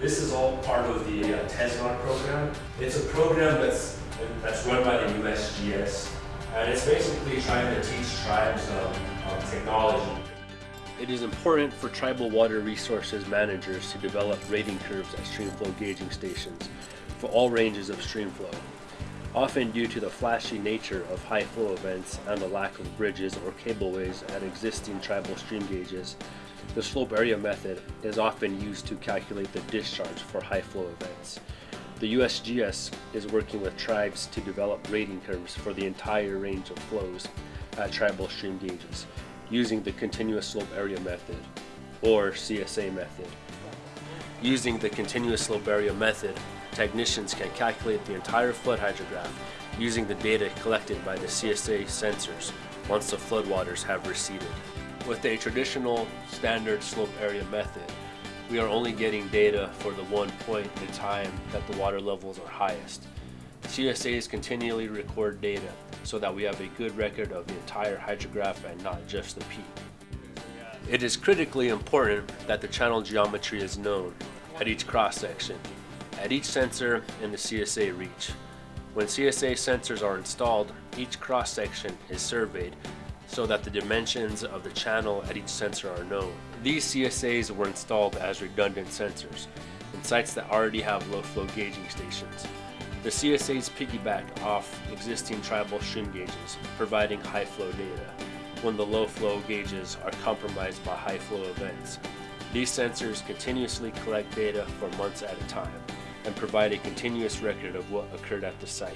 This is all part of the uh, TESNOT program. It's a program that's that's run by the USGS, and it's basically trying to teach tribes um, um, technology. It is important for tribal water resources managers to develop rating curves at streamflow gauging stations for all ranges of streamflow. Often due to the flashy nature of high flow events and the lack of bridges or cableways at existing tribal stream gauges, the slope area method is often used to calculate the discharge for high flow events. The USGS is working with tribes to develop rating curves for the entire range of flows at tribal stream gauges using the continuous slope area method or CSA method. Using the continuous slope area method, technicians can calculate the entire flood hydrograph using the data collected by the CSA sensors once the floodwaters have receded. With a traditional standard slope area method, we are only getting data for the one point in time that the water levels are highest. CSAs continually record data so that we have a good record of the entire hydrograph and not just the peak. It is critically important that the channel geometry is known at each cross section, at each sensor in the CSA reach. When CSA sensors are installed, each cross section is surveyed so that the dimensions of the channel at each sensor are known. These CSAs were installed as redundant sensors in sites that already have low flow gauging stations. The CSAs piggyback off existing tribal stream gauges, providing high flow data when the low flow gauges are compromised by high flow events. These sensors continuously collect data for months at a time and provide a continuous record of what occurred at the site.